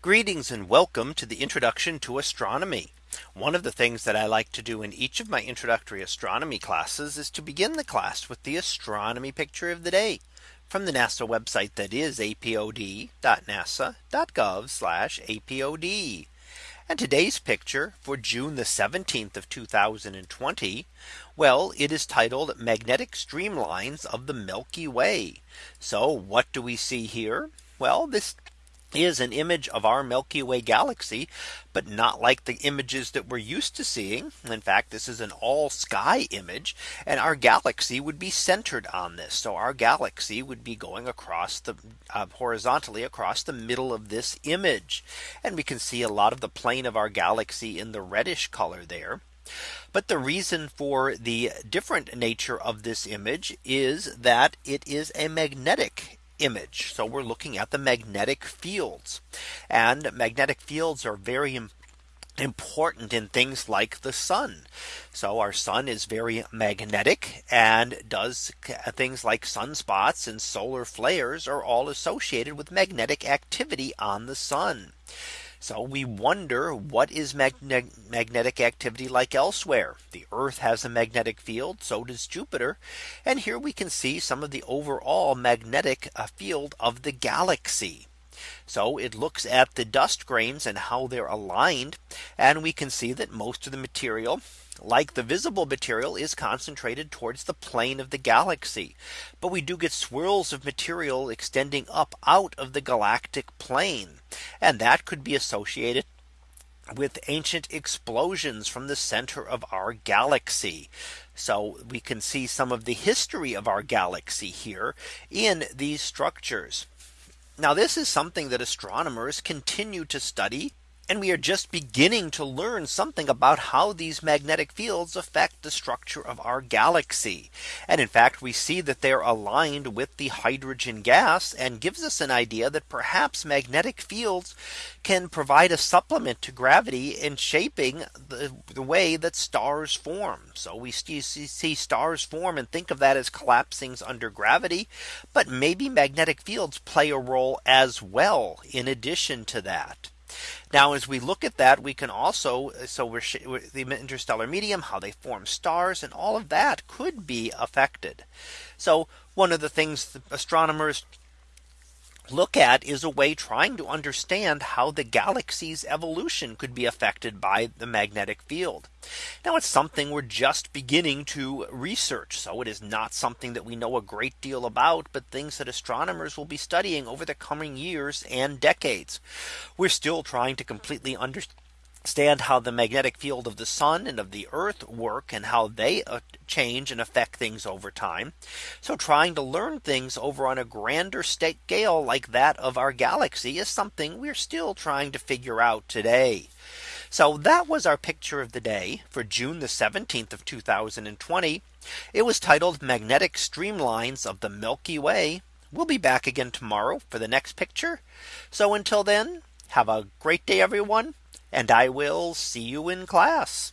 Greetings and welcome to the introduction to astronomy. One of the things that I like to do in each of my introductory astronomy classes is to begin the class with the astronomy picture of the day from the NASA website that is apod.nasa.gov apod. And today's picture for June the 17th of 2020. Well, it is titled magnetic streamlines of the Milky Way. So what do we see here? Well, this is an image of our Milky Way galaxy, but not like the images that we're used to seeing. In fact, this is an all sky image and our galaxy would be centered on this. So our galaxy would be going across the uh, horizontally across the middle of this image. And we can see a lot of the plane of our galaxy in the reddish color there. But the reason for the different nature of this image is that it is a magnetic image. So we're looking at the magnetic fields and magnetic fields are very important in things like the sun. So our sun is very magnetic and does things like sunspots and solar flares are all associated with magnetic activity on the sun. So we wonder what is magne magnetic activity like elsewhere. The Earth has a magnetic field. So does Jupiter. And here we can see some of the overall magnetic uh, field of the galaxy. So it looks at the dust grains and how they're aligned. And we can see that most of the material like the visible material is concentrated towards the plane of the galaxy. But we do get swirls of material extending up out of the galactic plane. And that could be associated with ancient explosions from the center of our galaxy. So we can see some of the history of our galaxy here in these structures. Now this is something that astronomers continue to study and we are just beginning to learn something about how these magnetic fields affect the structure of our galaxy. And in fact, we see that they're aligned with the hydrogen gas and gives us an idea that perhaps magnetic fields can provide a supplement to gravity in shaping the, the way that stars form. So we see, see stars form and think of that as collapsing under gravity. But maybe magnetic fields play a role as well in addition to that. Now, as we look at that, we can also so we're the interstellar medium, how they form stars and all of that could be affected. So one of the things astronomers look at is a way trying to understand how the galaxy's evolution could be affected by the magnetic field. Now it's something we're just beginning to research. So it is not something that we know a great deal about, but things that astronomers will be studying over the coming years and decades. We're still trying to completely understand understand how the magnetic field of the sun and of the earth work and how they uh, change and affect things over time. So trying to learn things over on a grander scale like that of our galaxy is something we're still trying to figure out today. So that was our picture of the day for June the 17th of 2020. It was titled magnetic streamlines of the Milky Way. We'll be back again tomorrow for the next picture. So until then, have a great day, everyone and I will see you in class.